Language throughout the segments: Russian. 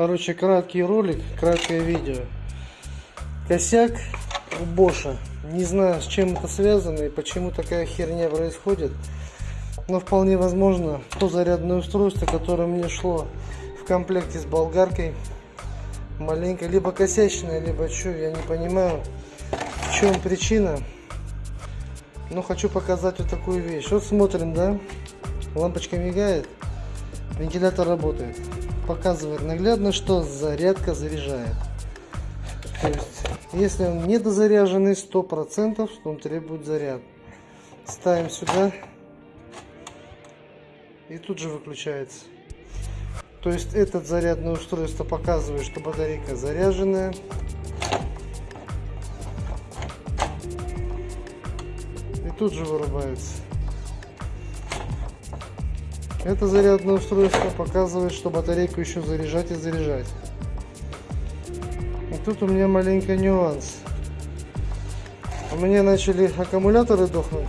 Короче, краткий ролик, краткое видео. Косяк у Боша. Не знаю, с чем это связано и почему такая херня происходит. Но вполне возможно, то зарядное устройство, которое мне шло в комплекте с болгаркой, маленько либо косячное, либо что, я не понимаю, в чем причина. Но хочу показать вот такую вещь. Вот смотрим, да, лампочка мигает, вентилятор работает показывает наглядно, что зарядка заряжает. То есть, если он недозаряженный 100%, то он требует заряд. Ставим сюда и тут же выключается. То есть этот зарядное устройство показывает, что батарейка заряженная. И тут же вырубается. Это зарядное устройство показывает, что батарейку еще заряжать и заряжать. И тут у меня маленький нюанс. У меня начали аккумуляторы дохнуть.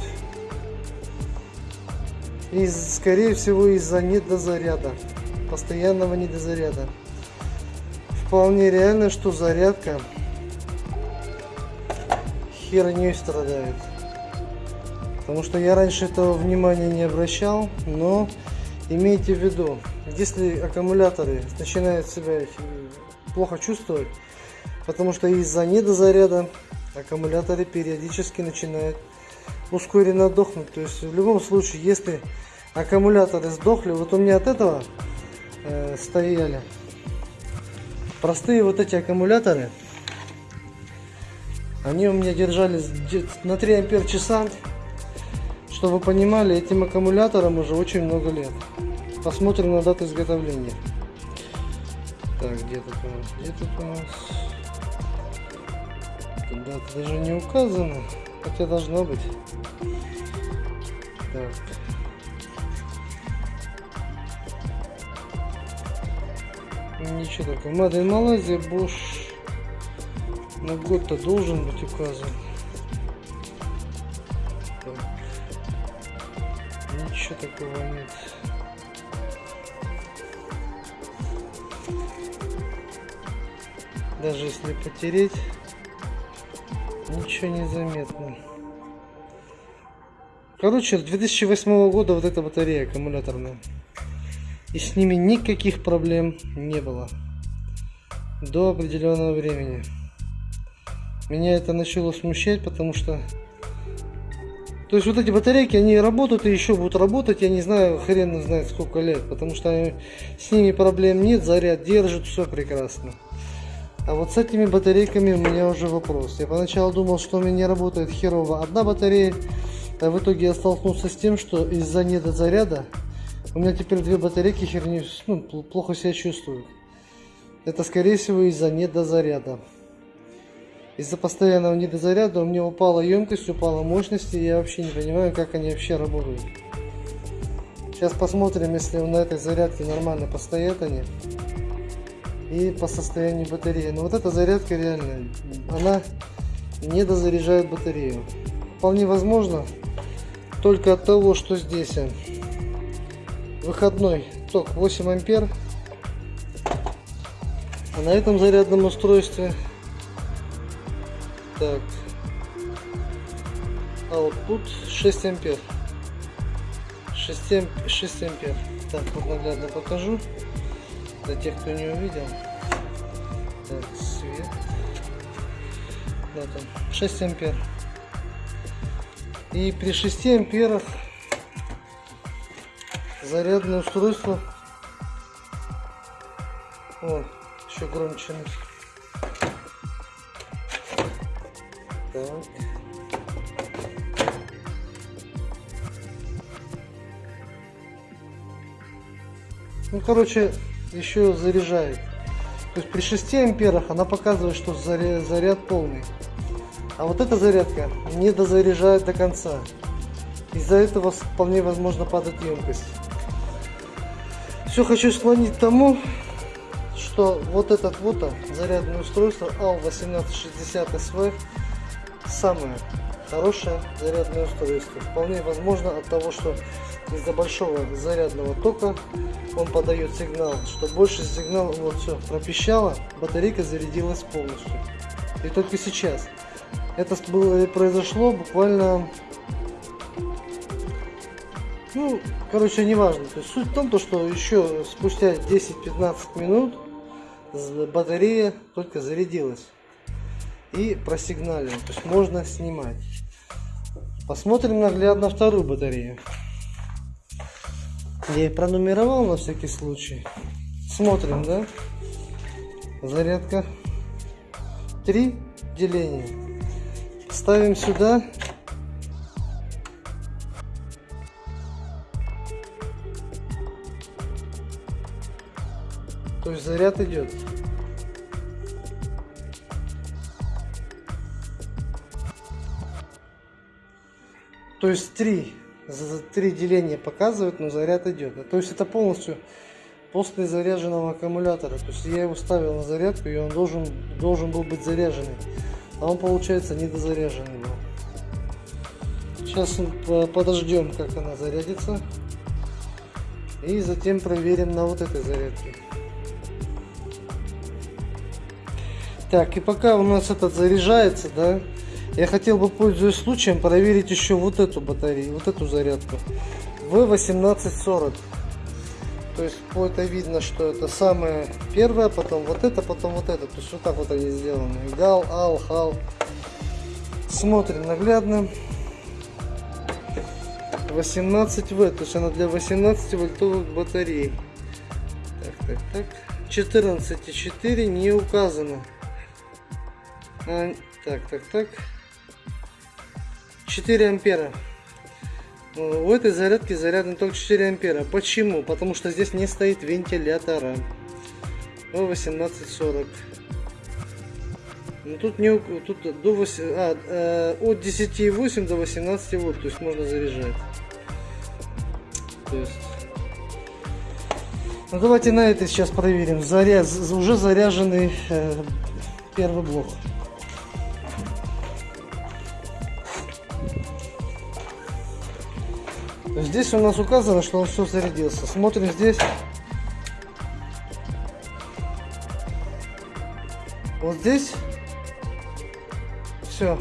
И скорее всего из-за недозаряда. Постоянного недозаряда. Вполне реально, что зарядка херней страдает. Потому что я раньше этого внимания не обращал, но Имейте в виду, если аккумуляторы начинают себя плохо чувствовать, потому что из-за недозаряда аккумуляторы периодически начинают ускоренно дохнуть. То есть в любом случае, если аккумуляторы сдохли, вот у меня от этого э, стояли простые вот эти аккумуляторы, они у меня держались на 3 ампер часа чтобы вы понимали, этим аккумуляторам уже очень много лет. Посмотрим на дату изготовления. Так, где тут у нас? Где тут у нас? Дата даже не указана, хотя должна быть. Так. Ничего такого. Мадин Малайзия, Bosch. На год-то должен быть указан. Ничего такого нет. Даже если потереть, ничего не заметно. Короче, 2008 года вот эта батарея аккумуляторная. И с ними никаких проблем не было. До определенного времени. Меня это начало смущать, потому что то есть вот эти батарейки, они работают и еще будут работать, я не знаю, хрен знает сколько лет, потому что с ними проблем нет, заряд держит, все прекрасно. А вот с этими батарейками у меня уже вопрос. Я поначалу думал, что у меня не работает херово одна батарея, а в итоге я столкнулся с тем, что из-за недозаряда у меня теперь две батарейки херни, ну, плохо себя чувствуют. Это скорее всего из-за недозаряда. Из-за постоянного недозаряда у меня упала емкость, упала мощность, и я вообще не понимаю, как они вообще работают. Сейчас посмотрим, если на этой зарядке нормально постоят они. И по состоянию батареи. Но вот эта зарядка реально, она не дозаряжает батарею. Вполне возможно, только от того, что здесь выходной ток 8 ампер. А на этом зарядном устройстве так. Output 6 ампер. 6, 6 ампер. Так, вот наглядно покажу. Для тех, кто не увидел. Так, свет. Да, там 6 ампер. И при 6 амперах зарядное устройство. О, еще громче. Так. Ну, короче, еще заряжает. То есть при 6 амперах она показывает, что заряд, полный. А вот эта зарядка не дозаряжает до конца. Из-за этого вполне возможно падать емкость. Все хочу склонить к тому, что вот этот вот зарядное устройство AL1860SV самое хорошее зарядное устройство. Вполне возможно от того, что из-за большого зарядного тока он подает сигнал, что больше сигнал, вот все, пропищало, батарейка зарядилась полностью. И только сейчас. Это было, произошло буквально, ну, короче, неважно. То есть суть в том, то, что еще спустя 10-15 минут батарея только зарядилась и просигналила. То есть можно снимать. Посмотрим наглядно вторую батарею. Я их пронумеровал на всякий случай. Смотрим, да? Зарядка. Три деления. Ставим сюда. То есть заряд идет. То есть три, три деления показывает, но заряд идет. То есть это полностью после заряженного аккумулятора. То есть я его ставил на зарядку и он должен, должен был быть заряженный. А он получается недозаряженный был. Сейчас подождем как она зарядится. И затем проверим на вот этой зарядке. Так, и пока у нас этот заряжается, да, я хотел бы, пользуясь случаем, проверить еще вот эту батарею, вот эту зарядку. В1840. То есть по это видно, что это самое первое, потом вот это, потом вот это. То есть вот так вот они сделаны. Гал, ал, хал. Смотрим наглядно. 18В, то есть она для 18 вольтовых батарей. Так, так, так. 14,4 не указано. А, так, так, так. 4 ампера. У этой зарядки заряжен только 4 ампера. Почему? Потому что здесь не стоит вентилятора. 1840. Ну тут не тут до 8, а, э, от 10,8 до 18 вольт, то есть можно заряжать. То есть, ну давайте на это сейчас проверим. Заряд уже заряженный э, первый блок. Здесь у нас указано, что он все зарядился. Смотрим здесь. Вот здесь все.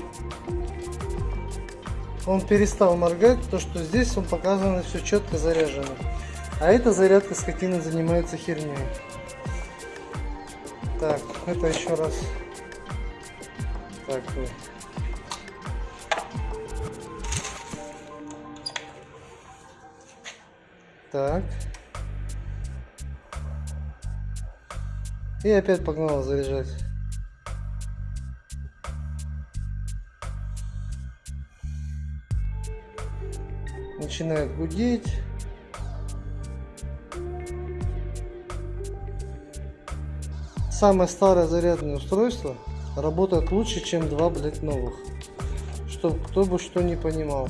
Он перестал моргать, то что здесь он показано все четко заряжено. А эта зарядка скотина занимается херней. Так, это еще раз. Так, Так. И опять погнала заряжать. Начинает гудеть. Самое старое зарядное устройство работает лучше, чем два, блять, новых. Чтоб кто бы что не понимал.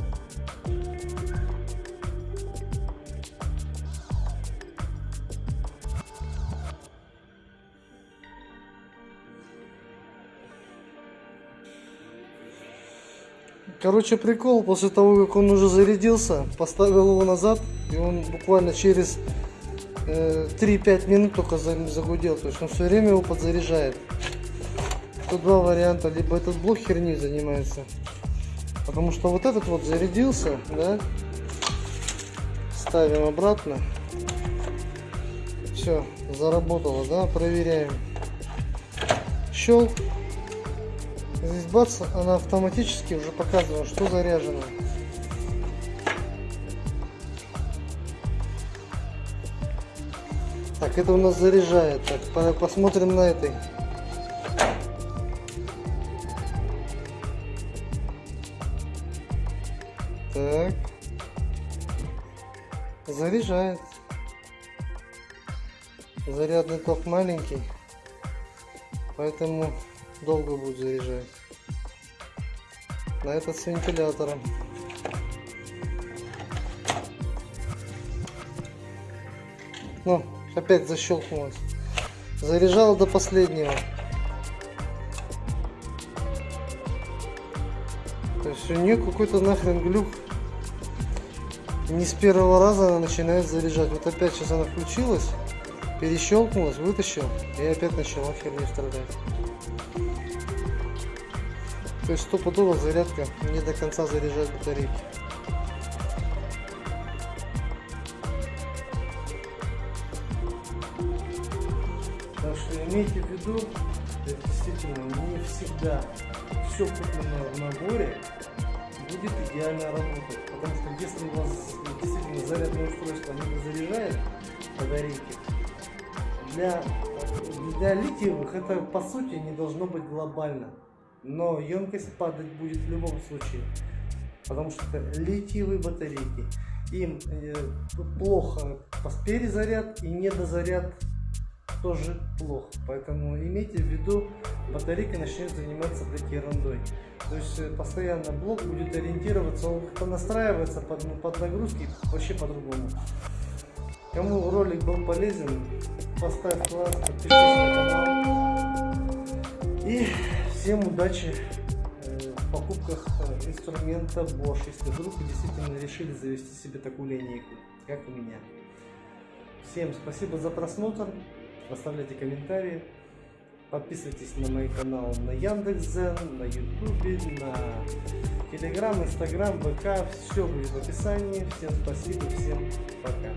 Короче, прикол, после того, как он уже зарядился, поставил его назад, и он буквально через э, 3-5 минут только загудел. То есть он все время его подзаряжает. Тут два варианта. Либо этот блок херни занимается. Потому что вот этот вот зарядился, да. Ставим обратно. Все, заработало, да, проверяем. Щелк. Здесь бац, она автоматически уже показывала, что заряжено. Так, это у нас заряжает. Так, посмотрим на этой. Так. Заряжает. Зарядный ток маленький. Поэтому долго будет заряжать. На этот с вентилятором. Ну, опять защелкнулось. Заряжал до последнего. То есть у нее какой-то нахрен глюк. не с первого раза она начинает заряжать. Вот опять сейчас она включилась, перещелкнулась, вытащил, и опять начала херню страдать. То есть стопудово зарядка не до конца заряжает батарейки. Так что имейте в виду, действительно не всегда все купленное в наборе будет идеально работать. Потому что если у вас действительно зарядное устройство не заряжает батарейки, для, для литиевых это по сути не должно быть глобально. Но емкость падать будет в любом случае. Потому что это литиевые батарейки. Им э, плохо перезаряд и недозаряд тоже плохо. Поэтому имейте в виду, батарейка начнет заниматься блядь, ерундой. То есть э, постоянно блок будет ориентироваться, он понастраивается под, ну, под нагрузки вообще по-другому. Кому ролик был полезен, поставь лайк, подпишись на канал. И всем удачи э, в покупках э, инструмента Bosch, если вдруг вы действительно решили завести себе такую линейку, как у меня. Всем спасибо за просмотр, оставляйте комментарии, подписывайтесь на мой канал на Яндекс.Зен, на Ютубе, на Телеграм, Инстаграм, ВК, все будет в описании. Всем спасибо, всем пока.